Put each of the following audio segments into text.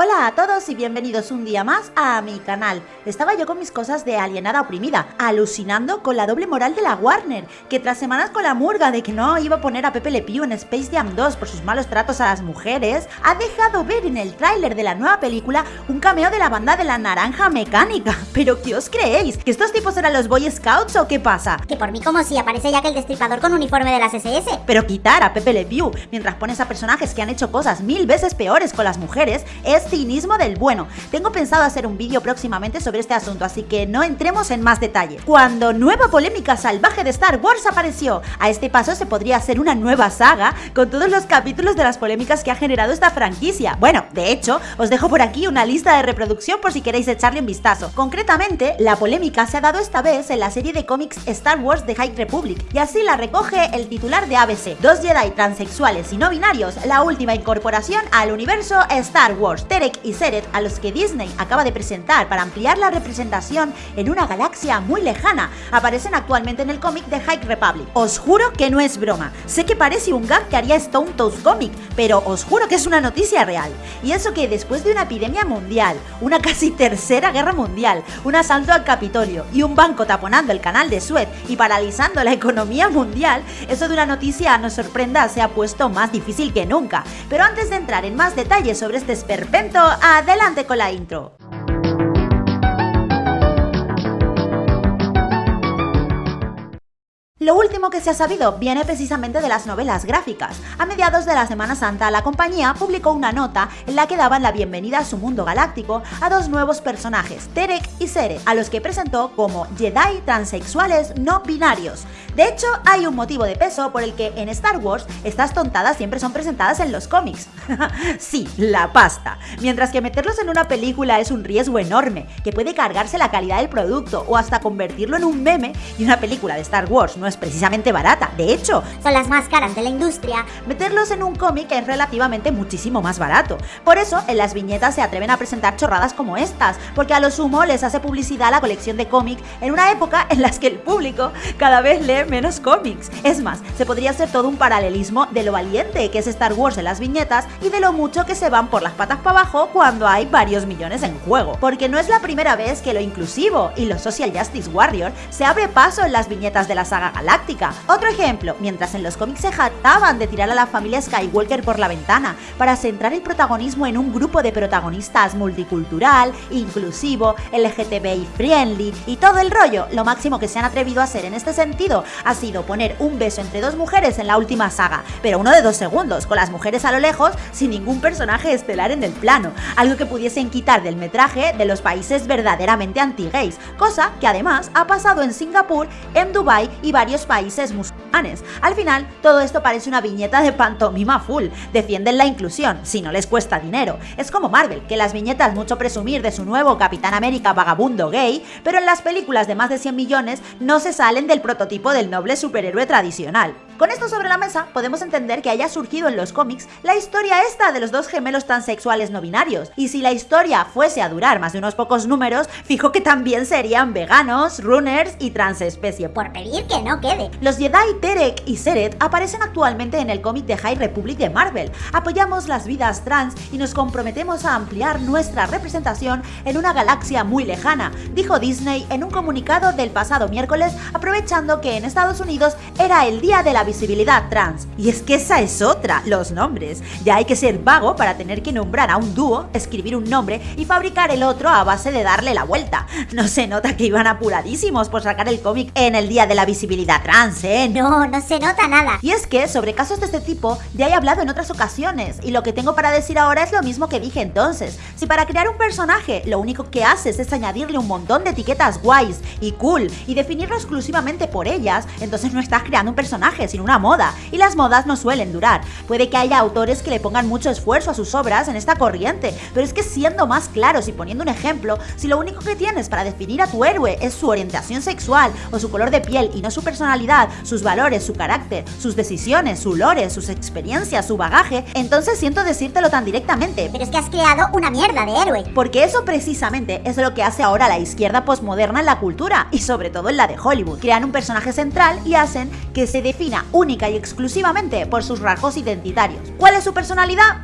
Hola a todos y bienvenidos un día más a mi canal. Estaba yo con mis cosas de alienada oprimida, alucinando con la doble moral de la Warner, que tras semanas con la murga de que no iba a poner a Pepe Le Pew en Space Jam 2 por sus malos tratos a las mujeres, ha dejado ver en el tráiler de la nueva película un cameo de la banda de la naranja mecánica. ¿Pero qué os creéis? ¿Que estos tipos eran los Boy Scouts o qué pasa? Que por mí como si aparece ya que el destripador con uniforme de las SS. Pero quitar a Pepe Le Pew mientras pones a personajes que han hecho cosas mil veces peores con las mujeres es cinismo del bueno. Tengo pensado hacer un vídeo próximamente sobre este asunto, así que no entremos en más detalle. Cuando nueva polémica salvaje de Star Wars apareció, a este paso se podría hacer una nueva saga con todos los capítulos de las polémicas que ha generado esta franquicia. Bueno, de hecho, os dejo por aquí una lista de reproducción por si queréis echarle un vistazo. Concretamente, la polémica se ha dado esta vez en la serie de cómics Star Wars The High Republic, y así la recoge el titular de ABC. Dos Jedi transexuales y no binarios, la última incorporación al universo Star Wars. Terek y Seret, a los que Disney acaba de presentar para ampliar la representación en una galaxia muy lejana, aparecen actualmente en el cómic de High Republic. Os juro que no es broma. Sé que parece un gag que haría Stone Toast Comic, pero os juro que es una noticia real. Y eso que después de una epidemia mundial, una casi tercera guerra mundial, un asalto al Capitolio y un banco taponando el canal de Suez y paralizando la economía mundial, eso de una noticia nos sorprenda se ha puesto más difícil que nunca. Pero antes de entrar en más detalles sobre este esperpento, adelante con la intro. Lo último que se ha sabido viene precisamente de las novelas gráficas. A mediados de la Semana Santa, la compañía publicó una nota en la que daban la bienvenida a su mundo galáctico a dos nuevos personajes, Terek y Sere, a los que presentó como Jedi transexuales no binarios. De hecho, hay un motivo de peso por el que en Star Wars estas tontadas siempre son presentadas en los cómics. sí, la pasta. Mientras que meterlos en una película es un riesgo enorme, que puede cargarse la calidad del producto o hasta convertirlo en un meme, y una película de Star Wars no es precisamente barata. De hecho, Son las más caras de la industria. meterlos en un cómic es relativamente muchísimo más barato. Por eso, en las viñetas se atreven a presentar chorradas como estas, porque a lo sumo les hace publicidad la colección de cómic en una época en la que el público cada vez lee menos cómics. Es más, se podría hacer todo un paralelismo de lo valiente que es Star Wars en las viñetas y de lo mucho que se van por las patas para abajo cuando hay varios millones en juego. Porque no es la primera vez que lo inclusivo y lo Social Justice Warrior se abre paso en las viñetas de la saga galáctica. Otro ejemplo, mientras en los cómics se jactaban de tirar a la familia Skywalker por la ventana para centrar el protagonismo en un grupo de protagonistas multicultural, inclusivo, LGTBI friendly y todo el rollo, lo máximo que se han atrevido a hacer en este sentido ha sido poner un beso entre dos mujeres en la última saga, pero uno de dos segundos, con las mujeres a lo lejos, sin ningún personaje estelar en el plano, algo que pudiesen quitar del metraje de los países verdaderamente anti-gays, cosa que además ha pasado en Singapur, en Dubai y varios países musulmanes. Al final, todo esto parece una viñeta de pantomima full, defienden la inclusión, si no les cuesta dinero. Es como Marvel, que las viñetas mucho presumir de su nuevo Capitán América vagabundo gay, pero en las películas de más de 100 millones no se salen del prototipo del noble superhéroe tradicional. Con esto sobre la mesa, podemos entender que haya surgido en los cómics la historia esta de los dos gemelos transexuales no binarios. Y si la historia fuese a durar más de unos pocos números, fijo que también serían veganos, runners y transespecie. Por pedir que no quede. Los Jedi Terek y Seret aparecen actualmente en el cómic de High Republic de Marvel. Apoyamos las vidas trans y nos comprometemos a ampliar nuestra representación en una galaxia muy lejana, dijo Disney en un comunicado del pasado miércoles, aprovechando que en Estados Unidos era el día de la visibilidad trans. Y es que esa es otra, los nombres. Ya hay que ser vago para tener que nombrar a un dúo, escribir un nombre y fabricar el otro a base de darle la vuelta. No se nota que iban apuradísimos por sacar el cómic en el día de la visibilidad trans, ¿eh? No, no se nota nada. Y es que sobre casos de este tipo ya he hablado en otras ocasiones y lo que tengo para decir ahora es lo mismo que dije entonces. Si para crear un personaje lo único que haces es añadirle un montón de etiquetas guays y cool y definirlo exclusivamente por ellas, entonces no estás creando un personaje, sino una moda. Y las modas no suelen durar. Puede que haya autores que le pongan mucho esfuerzo a sus obras en esta corriente, pero es que siendo más claros y poniendo un ejemplo, si lo único que tienes para definir a tu héroe es su orientación sexual o su color de piel y no su personalidad, sus valores, su carácter, sus decisiones, su lore, sus experiencias, su bagaje, entonces siento decírtelo tan directamente. Pero es que has creado una mierda de héroe. Porque eso precisamente es lo que hace ahora la izquierda posmoderna en la cultura y sobre todo en la de Hollywood. Crean un personaje central y hacen que se defina única y exclusivamente por sus rasgos identitarios. ¿Cuál es su personalidad?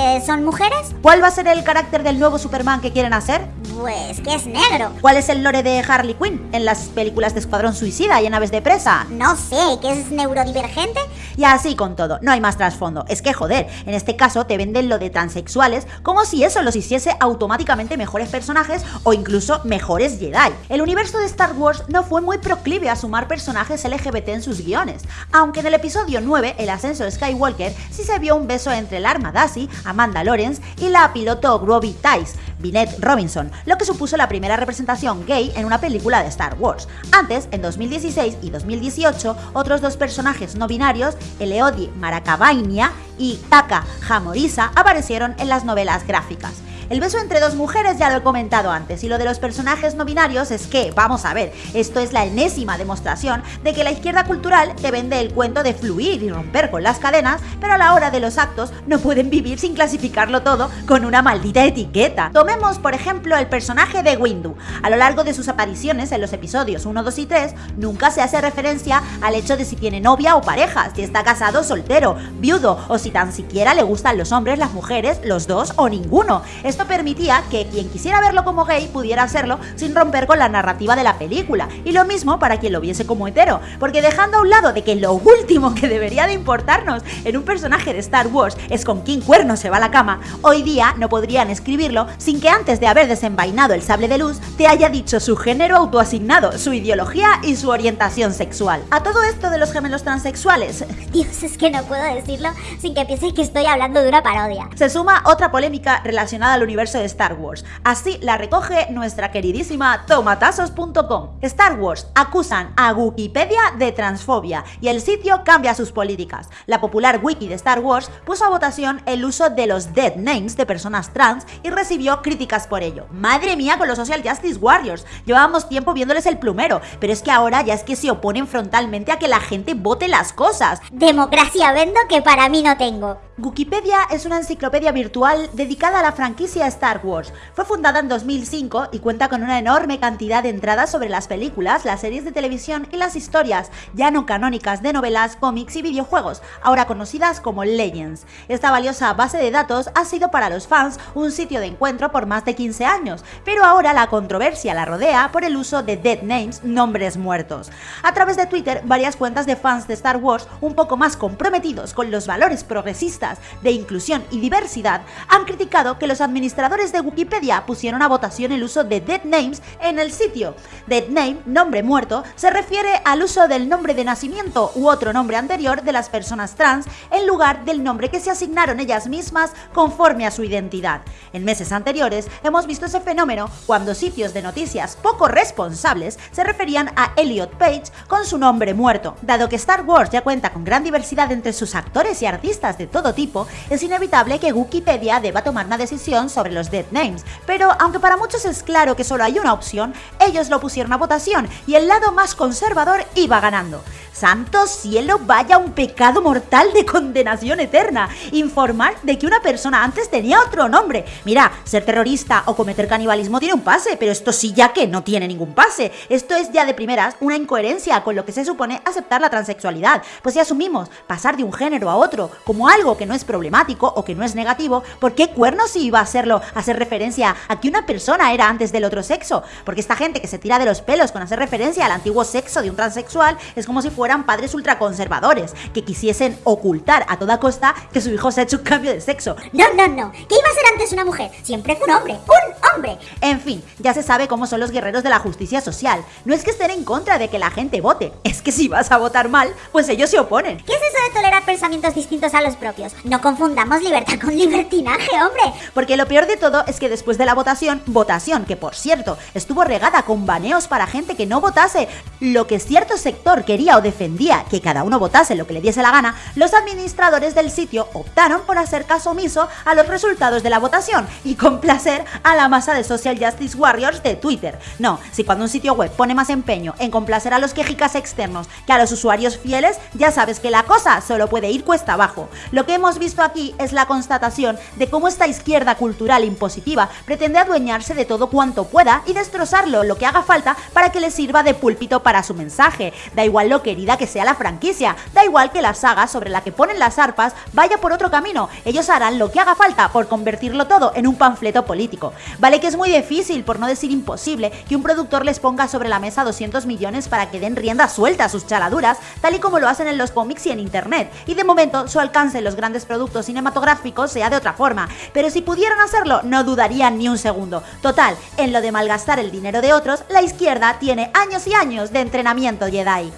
Porque son mujeres? ¿Cuál va a ser el carácter del nuevo Superman que quieren hacer? Pues que es negro. ¿Cuál es el lore de Harley Quinn en las películas de Escuadrón Suicida y en Aves de Presa? No sé, que es neurodivergente. Y así con todo, no hay más trasfondo. Es que joder, en este caso te venden lo de transexuales como si eso los hiciese automáticamente mejores personajes o incluso mejores Jedi. El universo de Star Wars no fue muy proclive a sumar personajes LGBT en sus guiones, aunque en el episodio 9, El ascenso de Skywalker, sí se vio un beso entre el arma Daisy, Amanda Lawrence y la piloto Robbie Tice, Vinette Robinson, lo que supuso la primera representación gay en una película de Star Wars. Antes, en 2016 y 2018, otros dos personajes no binarios, Eleodi Maracabainia y Taka Hamorisa, aparecieron en las novelas gráficas. El beso entre dos mujeres ya lo he comentado antes y lo de los personajes no binarios es que, vamos a ver, esto es la enésima demostración de que la izquierda cultural te vende el cuento de fluir y romper con las cadenas, pero a la hora de los actos no pueden vivir sin clasificarlo todo con una maldita etiqueta. Tomemos, por ejemplo, el personaje de Windu. A lo largo de sus apariciones en los episodios 1, 2 y 3, nunca se hace referencia al hecho de si tiene novia o pareja, si está casado soltero, viudo o si tan siquiera le gustan los hombres, las mujeres, los dos o ninguno permitía que quien quisiera verlo como gay pudiera hacerlo sin romper con la narrativa de la película. Y lo mismo para quien lo viese como hetero, porque dejando a un lado de que lo último que debería de importarnos en un personaje de Star Wars es con quién cuerno se va a la cama, hoy día no podrían escribirlo sin que antes de haber desenvainado el sable de luz te haya dicho su género autoasignado, su ideología y su orientación sexual. A todo esto de los gemelos transexuales, Dios, es que no puedo decirlo sin que piense que estoy hablando de una parodia. Se suma otra polémica relacionada al universo de Star Wars. Así la recoge nuestra queridísima tomatazos.com. Star Wars acusan a Wikipedia de transfobia y el sitio cambia sus políticas. La popular wiki de Star Wars puso a votación el uso de los dead names de personas trans y recibió críticas por ello. Madre mía con los Social Justice Warriors. Llevábamos tiempo viéndoles el plumero, pero es que ahora ya es que se oponen frontalmente a que la gente vote las cosas. Democracia vendo que para mí no tengo. Wikipedia es una enciclopedia virtual dedicada a la franquicia Star Wars. Fue fundada en 2005 y cuenta con una enorme cantidad de entradas sobre las películas, las series de televisión y las historias ya no canónicas de novelas, cómics y videojuegos, ahora conocidas como Legends. Esta valiosa base de datos ha sido para los fans un sitio de encuentro por más de 15 años, pero ahora la controversia la rodea por el uso de dead names, nombres muertos. A través de Twitter, varias cuentas de fans de Star Wars un poco más comprometidos con los valores progresistas de inclusión y diversidad han criticado que los administradores de Wikipedia pusieron a votación el uso de dead names en el sitio. Dead name, nombre muerto, se refiere al uso del nombre de nacimiento u otro nombre anterior de las personas trans en lugar del nombre que se asignaron ellas mismas conforme a su identidad. En meses anteriores hemos visto ese fenómeno cuando sitios de noticias poco responsables se referían a Elliot Page con su nombre muerto. Dado que Star Wars ya cuenta con gran diversidad entre sus actores y artistas de todo tipo, es inevitable que Wikipedia deba tomar una decisión sobre los dead names. Pero aunque para muchos es claro que solo hay una opción, ellos lo pusieron a votación y el lado más conservador iba ganando. Santo cielo, vaya un pecado mortal de condenación eterna. Informar de que una persona antes tenía otro nombre. Mira, ser terrorista o cometer canibalismo tiene un pase, pero esto sí ya que no tiene ningún pase. Esto es ya de primeras una incoherencia con lo que se supone aceptar la transexualidad. Pues si asumimos pasar de un género a otro como algo que no es problemático o que no es negativo, ¿por qué cuernos iba a serlo hacer referencia a que una persona era antes del otro sexo? Porque esta gente que se tira de los pelos con hacer referencia al antiguo sexo de un transexual es como si fueran padres ultraconservadores, que quisiesen ocultar a toda costa que su hijo se ha hecho un cambio de sexo. No, no, no. ¿Qué iba a ser antes una mujer? Siempre fue un hombre. ¡Un hombre! En fin, ya se sabe cómo son los guerreros de la justicia social. No es que estén en contra de que la gente vote, es que si vas a votar mal, pues ellos se oponen. ¿Qué es eso de tolerar pensamientos distintos a los propios? No confundamos libertad con libertinaje, hombre. Porque lo peor de todo es que después de la votación, votación que por cierto estuvo regada con baneos para gente que no votase lo que cierto sector quería o defendía que cada uno votase lo que le diese la gana, los administradores del sitio optaron por hacer caso omiso a los resultados de la votación y complacer a la masa de social justice warriors de Twitter. No, si cuando un sitio web pone más empeño en complacer a los quejicas externos que a los usuarios fieles, ya sabes que la cosa solo puede ir cuesta abajo. Lo que hemos visto aquí es la constatación de cómo esta izquierda cultural impositiva pretende adueñarse de todo cuanto pueda y destrozarlo lo que haga falta para que le sirva de púlpito para su mensaje. Da igual lo querida que sea la franquicia, da igual que la saga sobre la que ponen las arpas vaya por otro camino. Ellos harán lo que haga falta por convertirlo todo en un panfleto político. Vale que es muy difícil, por no decir imposible, que un productor les ponga sobre la mesa 200 millones para que den rienda suelta a sus chaladuras, tal y como lo hacen en los cómics y en internet. Y de momento su alcance en los grandes productos cinematográficos sea de otra forma. Pero si pudieran hacerlo, no dudarían ni un segundo. Total, en lo de malgastar el dinero de otros, la izquierda tiene años y años de entrenamiento Jedi.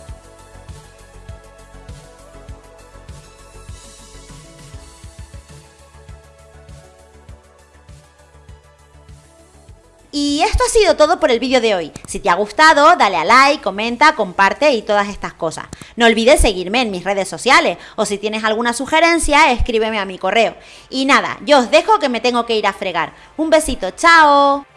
Y esto ha sido todo por el vídeo de hoy. Si te ha gustado, dale a like, comenta, comparte y todas estas cosas. No olvides seguirme en mis redes sociales o si tienes alguna sugerencia, escríbeme a mi correo. Y nada, yo os dejo que me tengo que ir a fregar. Un besito, chao.